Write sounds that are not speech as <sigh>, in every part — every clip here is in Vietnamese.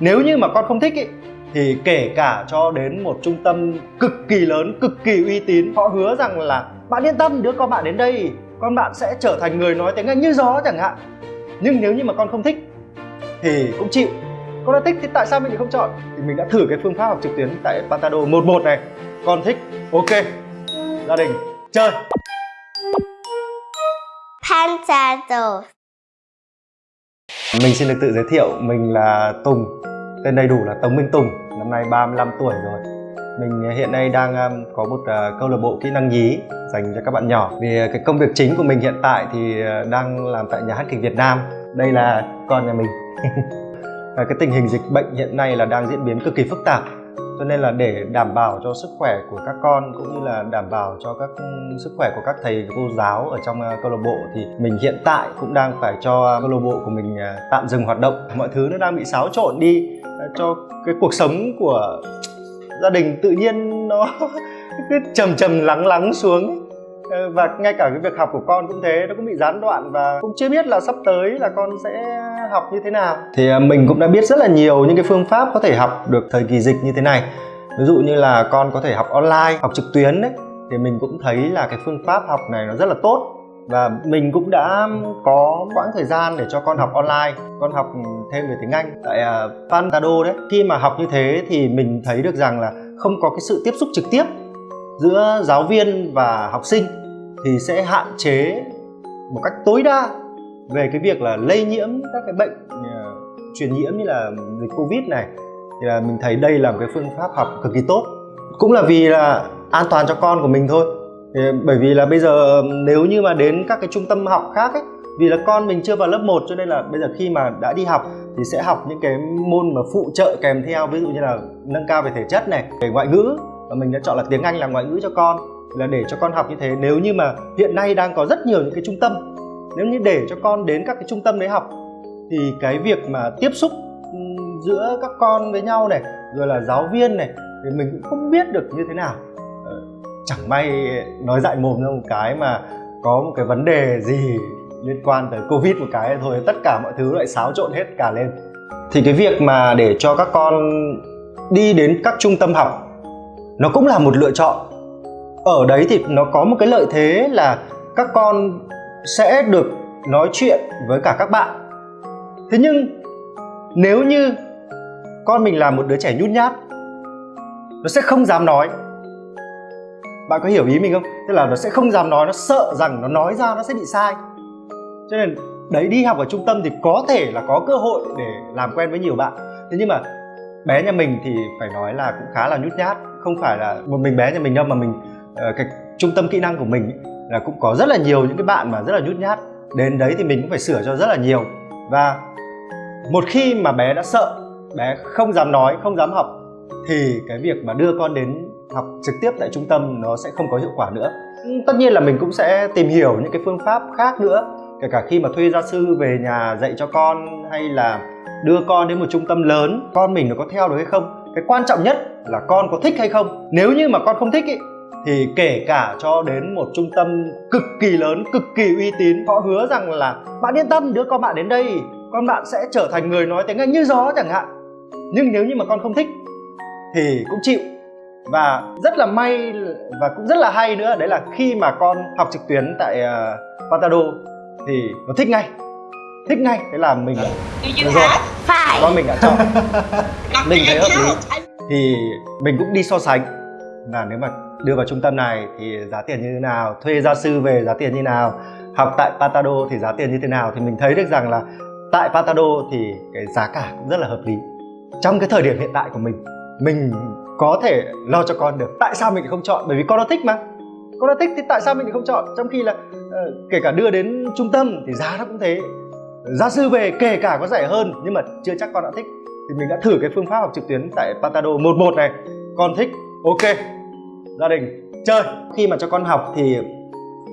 nếu như mà con không thích ý, thì kể cả cho đến một trung tâm cực kỳ lớn cực kỳ uy tín họ hứa rằng là bạn yên tâm đứa con bạn đến đây con bạn sẽ trở thành người nói tiếng anh như gió chẳng hạn. Nhưng nếu như mà con không thích thì cũng chịu. Con đã thích thì tại sao mình lại không chọn? Thì mình đã thử cái phương pháp học trực tuyến tại Pantado 11 này. Con thích ok. Gia đình chơi. Pantado. Mình xin được tự giới thiệu, mình là Tùng Tên đầy đủ là Tống Minh Tùng, năm nay 35 tuổi rồi. Mình à, hiện nay đang à, có một à, câu lạc bộ kỹ năng nhí dành cho các bạn nhỏ. Vì cái công việc chính của mình hiện tại thì đang làm tại nhà hát kịch Việt Nam. Đây là con nhà mình. <laughs> Cái tình hình dịch bệnh hiện nay là đang diễn biến cực kỳ phức tạp cho nên là để đảm bảo cho sức khỏe của các con cũng như là đảm bảo cho các ừ, sức khỏe của các thầy, cô giáo ở trong ờ, câu lạc bộ thì mình hiện tại cũng đang phải cho câu lạc bộ của mình ờ, tạm dừng hoạt động. Mọi thứ nó đang bị xáo trộn đi ờ, cho cái cuộc sống của gia đình tự nhiên nó <laughs> cứ trầm trầm lắng lắng xuống Ờ, và ngay cả cái việc học của con cũng thế nó cũng bị gián đoạn và cũng chưa biết là sắp tới là con sẽ học như thế nào. Thì à, mình cũng đã biết rất là nhiều những cái phương pháp có thể học được thời kỳ dịch như thế này. Ví dụ như là con có thể học online học trực tuyến đấy. Thì mình cũng thấy là cái phương pháp học này nó rất là tốt. Và mình cũng đã có quãng thời gian để cho con học online con học thêm về tiếng Anh tại uh, Pantado đấy. Khi mà học như thế thì mình thấy được rằng là không có cái sự tiếp xúc trực tiếp giữa giáo viên và học sinh thì sẽ hạn chế một cách tối đa về cái việc là lây nhiễm các cái bệnh uh, truyền nhiễm như là dịch covid này. Thì là mình thấy đây là một cái phương pháp học cực kỳ tốt. Cũng là vì là an toàn cho con của mình thôi. Thì bởi vì là bây giờ nếu như mà đến các cái trung tâm học khác ấy vì là con mình chưa vào lớp 1 cho nên là bây giờ khi mà đã đi học thì sẽ học những cái môn mà phụ trợ kèm theo ví dụ như là nâng cao về thể chất này về ngoại ngữ và mình đã chọn là tiếng Anh là ngoại ngữ cho con, là để cho con học như thế. Nếu như mà hiện nay đang có rất nhiều những cái trung tâm, nếu như để cho con đến các cái trung tâm đấy học, thì cái việc mà tiếp xúc giữa các con với nhau này, rồi là giáo viên này, thì mình cũng không biết được như thế nào. Ờ, chẳng may nói dại mồm ra một cái mà có một cái vấn đề gì liên quan tới covid một cái thôi, tất cả mọi thứ lại xáo trộn hết cả lên. Thì cái việc mà để cho các con đi đến các trung tâm học nó cũng là một lựa chọn. Ở đấy thì nó có một cái lợi thế là các con sẽ được nói chuyện với cả các bạn. Thế nhưng, nếu như con mình là một đứa trẻ nhút nhát, nó sẽ không dám nói. Bạn có hiểu ý mình không? Tức là nó sẽ không dám nói, nó sợ rằng nó nói ra nó sẽ bị sai. Cho nên đấy, đi học ở trung tâm thì có thể là có cơ hội để làm quen với nhiều bạn. Thế nhưng mà bé nhà mình thì phải nói là cũng khá là nhút nhát. Không phải là một mình bé nhà mình đâu, mà mình ờ, cái trung tâm kỹ năng của mình là cũng có rất là nhiều những cái bạn mà rất là nhút nhát. Đến đấy thì mình cũng phải sửa cho rất là nhiều. Và một khi mà bé đã sợ, bé không dám nói, không dám học, thì cái việc mà đưa con đến học trực tiếp tại trung tâm nó sẽ không có hiệu quả nữa. Tất nhiên là mình cũng sẽ tìm hiểu những cái phương pháp khác nữa kể cả khi mà thuê gia sư về nhà dạy cho con hay là đưa con đến một trung tâm lớn con mình nó có theo được hay không? Cái quan trọng nhất là con có thích hay không? Nếu như mà con không thích ý, thì kể cả cho đến một trung tâm cực kỳ lớn cực kỳ uy tín họ hứa rằng là bạn yên tâm đứa con bạn đến đây con bạn sẽ trở thành người nói tiếng anh như gió chẳng hạn. Nhưng nếu như mà con không thích thì cũng chịu. Và rất là may và cũng rất là hay nữa đấy là khi mà con học trực tuyến tại ờ, uh, Patado thì nó thích ngay. Thích ngay thế là mình được rồi. phải. Con mình đã chọn. <laughs> Mình thấy hợp lý. thì mình cũng đi so sánh. Là nếu mà đưa vào trung tâm này thì giá tiền như thế nào thuê gia sư về giá tiền như thế nào học tại Patado thì giá tiền như thế nào thì mình thấy được rằng là tại Patado thì cái giá cả cũng rất là hợp lý. Trong cái thời điểm hiện tại của mình mình có thể lo cho con được. Tại sao mình lại không chọn? Bởi vì con nó thích mà. Con nó thích thì tại sao mình lại không chọn? Trong khi là Ờ, kể cả đưa đến trung tâm thì giá nó cũng thế. Gia sư về kể cả có rẻ hơn, nhưng mà chưa chắc con đã thích. Thì mình đã thử cái phương pháp học trực tuyến tại Patado 11 này. Con thích, ok. Gia đình, chơi. Khi mà cho con học thì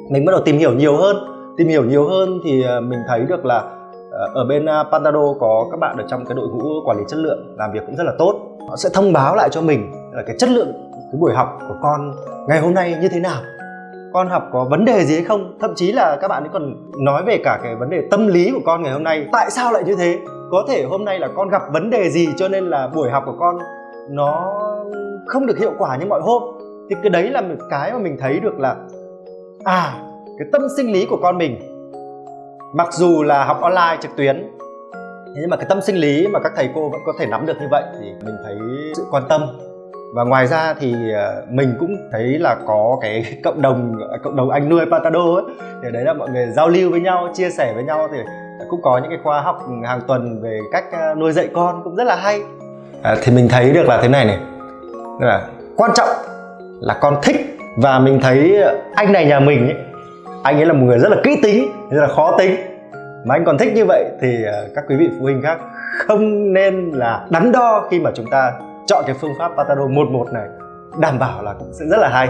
mình bắt đầu tìm hiểu nhiều hơn. Tìm hiểu nhiều hơn thì ờ, mình thấy được là ờ, ở bên Pantado có các bạn ở trong cái đội ngũ quản lý chất lượng làm việc cũng rất là tốt. Họ sẽ thông báo lại cho mình là cái chất lượng cái buổi học của con ngày hôm nay như thế nào con học có vấn đề gì hay không? Thậm chí là các bạn ấy còn nói về cả cái vấn đề tâm lý của con ngày hôm nay. Tại sao lại như thế? Có thể hôm nay là con gặp vấn đề gì cho nên là buổi học của con nó không được hiệu quả như mọi hôm? Thì cái đấy là một cái mà mình thấy được là à cái tâm sinh lý của con mình, mặc dù là học online trực tuyến nhưng mà cái tâm sinh lý mà các thầy cô vẫn có thể nắm được như vậy thì mình thấy sự quan tâm và ngoài ra thì ờ, mình cũng thấy là có cái <laughs> cộng đồng cộng đồng anh nuôi Patado ấy thì đấy là mọi người giao lưu với nhau chia sẻ với nhau thì cũng có những cái khóa học hàng tuần về cách ờ, nuôi dạy con cũng rất là hay. À, thì mình thấy được là thế này này. Tức là quan trọng là con thích. Và mình thấy anh này nhà mình ấy anh ấy là một người rất là kỹ tính rất là khó tính. Mà anh còn thích như vậy thì ờ, các quý vị phụ huynh khác không nên là đắn đo khi mà chúng ta chọn cái phương pháp Patado 11 này đảm bảo là cũng sẽ rất là hay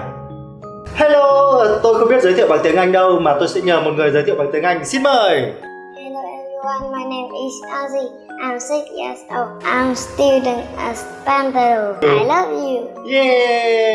Hello, tôi không biết giới thiệu bằng tiếng Anh đâu mà tôi sẽ nhờ một người giới thiệu bằng tiếng Anh. Xin mời. Hello everyone, my name is Ozzy. I'm six years old. I'm student at Panther. I love you. Yeah.